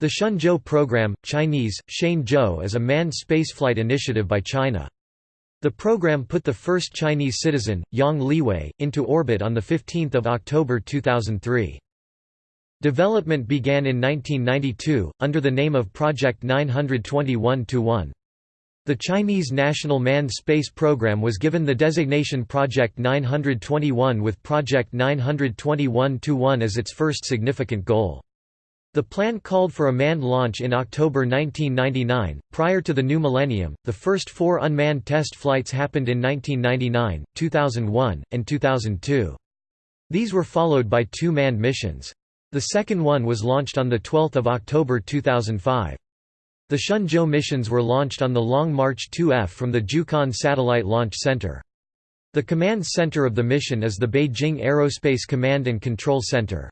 The Shenzhou program, Chinese, Shenzhou is a manned spaceflight initiative by China. The program put the first Chinese citizen, Yang Liwei, into orbit on 15 October 2003. Development began in 1992, under the name of Project 921-1. The Chinese National Manned Space Program was given the designation Project 921 with Project 921-1 as its first significant goal. The plan called for a manned launch in October 1999. Prior to the new millennium, the first four unmanned test flights happened in 1999, 2001, and 2002. These were followed by two manned missions. The second one was launched on 12 October 2005. The Shenzhou missions were launched on the Long March 2F from the Jiuquan Satellite Launch Center. The command center of the mission is the Beijing Aerospace Command and Control Center.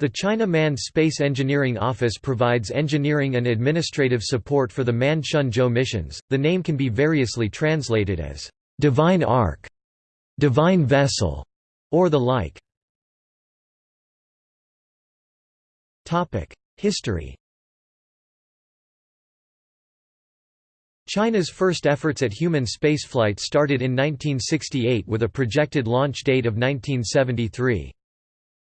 The China Manned Space Engineering Office provides engineering and administrative support for the manned Shenzhou missions. The name can be variously translated as Divine Ark, Divine Vessel, or the like. Topic: History China's first efforts at human spaceflight started in 1968 with a projected launch date of 1973.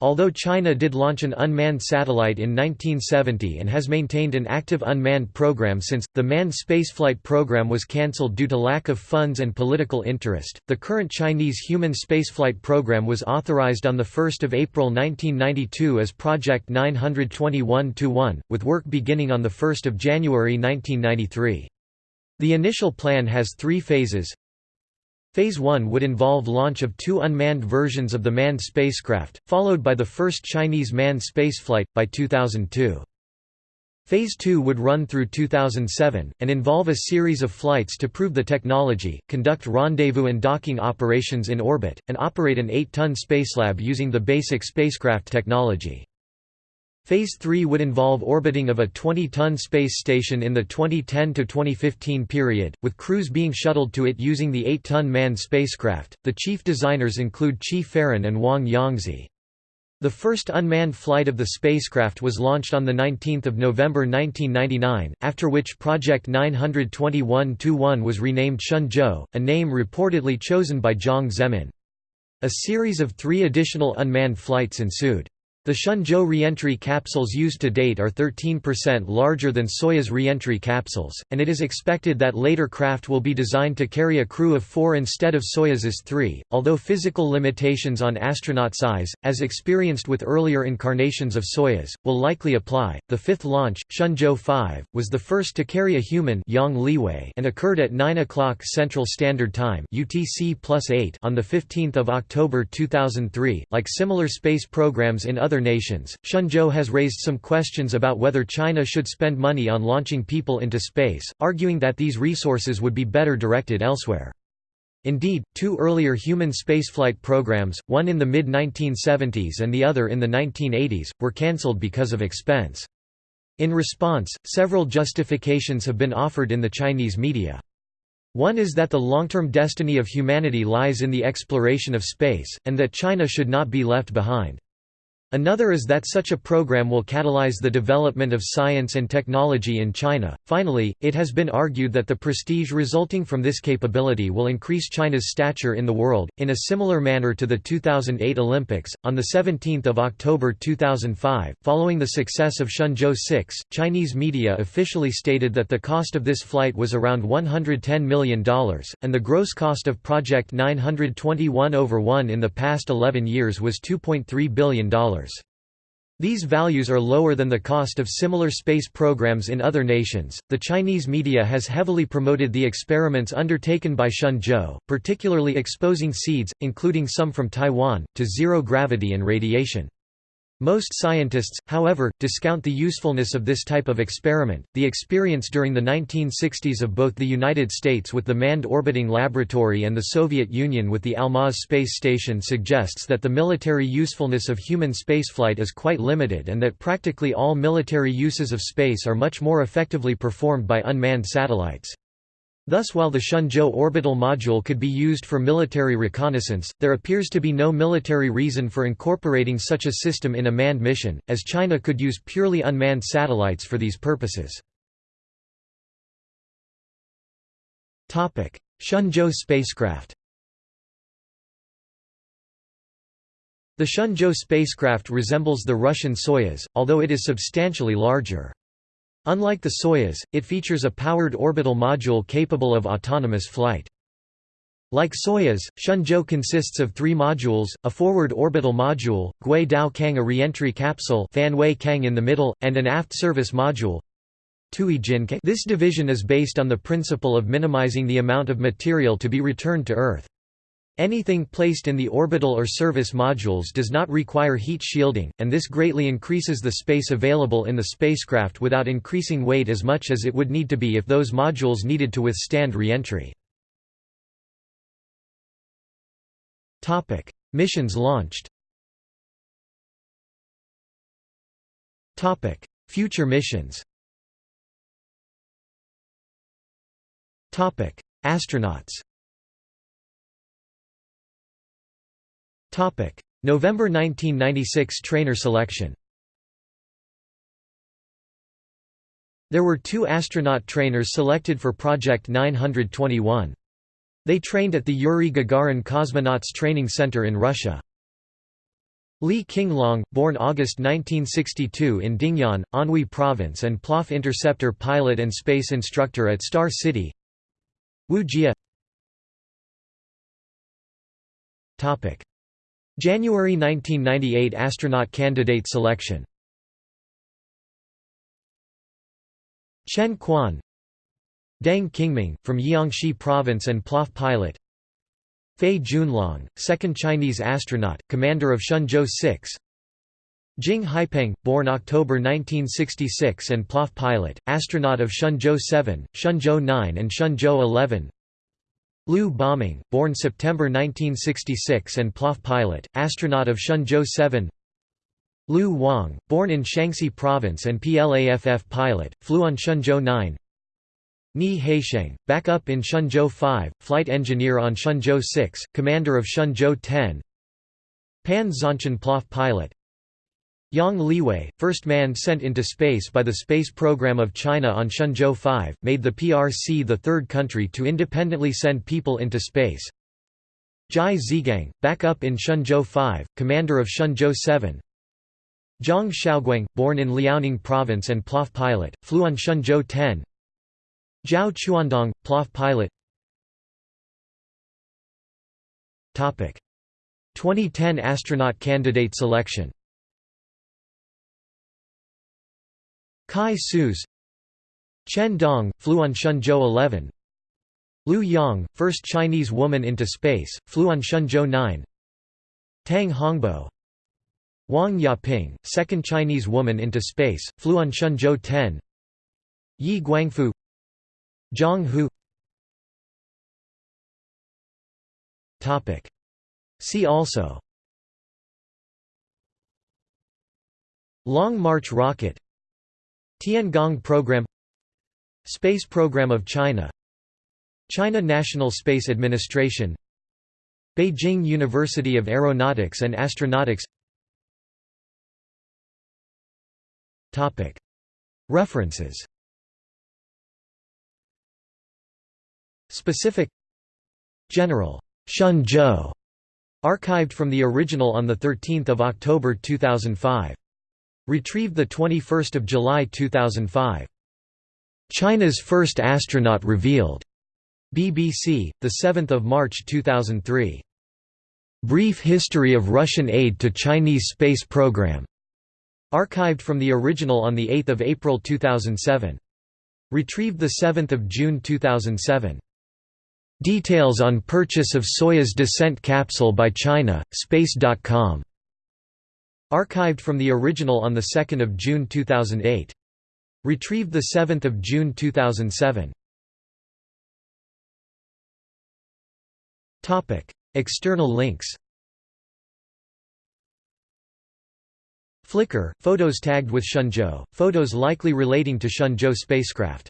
Although China did launch an unmanned satellite in 1970 and has maintained an active unmanned program since, the manned spaceflight program was cancelled due to lack of funds and political interest. The current Chinese human spaceflight program was authorized on 1 April 1992 as Project 921 1, with work beginning on 1 January 1993. The initial plan has three phases. Phase 1 would involve launch of two unmanned versions of the manned spacecraft, followed by the first Chinese manned spaceflight, by 2002. Phase 2 would run through 2007, and involve a series of flights to prove the technology, conduct rendezvous and docking operations in orbit, and operate an 8-ton spacelab using the basic spacecraft technology. Phase 3 would involve orbiting of a 20-ton space station in the 2010–2015 period, with crews being shuttled to it using the 8-ton manned spacecraft. The chief designers include Qi Faren and Wang Yongzhi. The first unmanned flight of the spacecraft was launched on 19 November 1999, after which Project 921-1 was renamed Shenzhou, a name reportedly chosen by Jiang Zemin. A series of three additional unmanned flights ensued. The Shenzhou reentry capsules used to date are 13% larger than Soyuz reentry capsules, and it is expected that later craft will be designed to carry a crew of four instead of Soyuz's three, although physical limitations on astronaut size, as experienced with earlier incarnations of Soyuz, will likely apply. The fifth launch, Shenzhou 5, was the first to carry a human Yang Liwei and occurred at 9 o'clock Central Standard Time UTC plus 8 on 15 October 2003. Like similar space programs in other other nations, Shenzhou has raised some questions about whether China should spend money on launching people into space, arguing that these resources would be better directed elsewhere. Indeed, two earlier human spaceflight programs, one in the mid-1970s and the other in the 1980s, were cancelled because of expense. In response, several justifications have been offered in the Chinese media. One is that the long-term destiny of humanity lies in the exploration of space, and that China should not be left behind. Another is that such a program will catalyze the development of science and technology in China. Finally, it has been argued that the prestige resulting from this capability will increase China's stature in the world, in a similar manner to the 2008 Olympics. On 17 October 2005, following the success of Shenzhou 6, Chinese media officially stated that the cost of this flight was around $110 million, and the gross cost of Project 921 over 1 in the past 11 years was $2.3 billion. These values are lower than the cost of similar space programs in other nations. The Chinese media has heavily promoted the experiments undertaken by Shenzhou, particularly exposing seeds, including some from Taiwan, to zero gravity and radiation. Most scientists, however, discount the usefulness of this type of experiment. The experience during the 1960s of both the United States with the Manned Orbiting Laboratory and the Soviet Union with the Almaz space station suggests that the military usefulness of human spaceflight is quite limited and that practically all military uses of space are much more effectively performed by unmanned satellites. Thus while the Shenzhou orbital module could be used for military reconnaissance, there appears to be no military reason for incorporating such a system in a manned mission, as China could use purely unmanned satellites for these purposes. Shenzhou spacecraft The Shenzhou spacecraft resembles the Russian Soyuz, although it is substantially larger. Unlike the Soyuz, it features a powered orbital module capable of autonomous flight. Like Soyuz, Shenzhou consists of three modules, a forward orbital module, Gui Dao Kang a re-entry capsule Fan Wei Kang in the middle, and an aft service module. This division is based on the principle of minimizing the amount of material to be returned to Earth. Anything placed in the orbital or service modules does not require heat shielding, and this greatly increases the space available in the spacecraft without increasing weight as much as it would need to be if those modules needed to withstand re-entry. Missions launched Future missions Astronauts November 1996 trainer selection. There were two astronaut trainers selected for Project 921. They trained at the Yuri Gagarin Cosmonauts Training Center in Russia. Li Qinglong, born August 1962 in Dingyuan, Anhui Province and PLAAF interceptor pilot and space instructor at Star City. Wu Jia January 1998 astronaut candidate selection. Chen Quan. Deng Qingming, from Jiangxi Province and PLAAF pilot. Fei Junlong, second Chinese astronaut, commander of Shenzhou 6 Jing Haipeng, born October 1966 and PLAAF pilot, astronaut of Shenzhou 7, Shenzhou 9 and Shenzhou 11 Liu Boming, born September 1966 and PLAAF pilot, astronaut of Shenzhou 7 Liu Wang, born in Shaanxi Province and PLAAF pilot, flew on Shenzhou 9 Ni Haisheng, backup in Shenzhou 5, flight engineer on Shenzhou 6, commander of Shenzhou 10 Pan Zhongchen PLAAF pilot Yang Liwei, first man sent into space by the space program of China on Shenzhou 5, made the PRC the third country to independently send people into space. Zhai Zhigang, backup in Shenzhou 5, commander of Shenzhou 7. Zhang Xiaoguang, born in Liaoning province and PLAAF pilot, flew on Shenzhou 10. Zhao Chuandong, PLAAF pilot 2010 astronaut candidate selection Cai Xuzhe Chen Dong, flew on Shenzhou 11 Liu Yang, first Chinese woman into space, flew on Shenzhou 9 Tang Hongbo. Wang Yaping, second Chinese woman into space, flew on Shenzhou 10 Yi Guangfu. Zhang Hu. See also. Long March rocket Tiangong Program Space Program of China China National Space Administration Beijing University of Aeronautics and Astronautics. References. Specific. General Shenzhou archived from the original on 13 October 2005 Retrieved 21 July 2005. China's first astronaut revealed. BBC, 7 March 2003. Brief History of Russian Aid to Chinese Space Program. Archived from the original on 8 April 2007. Retrieved 7 June 2007. Details on purchase of Soyuz descent capsule by China, Space.com. Archived from the original on 2 June 2008. Retrieved 7 June 2007. External links Flickr – Photos tagged with Shenzhou, photos likely relating to Shenzhou spacecraft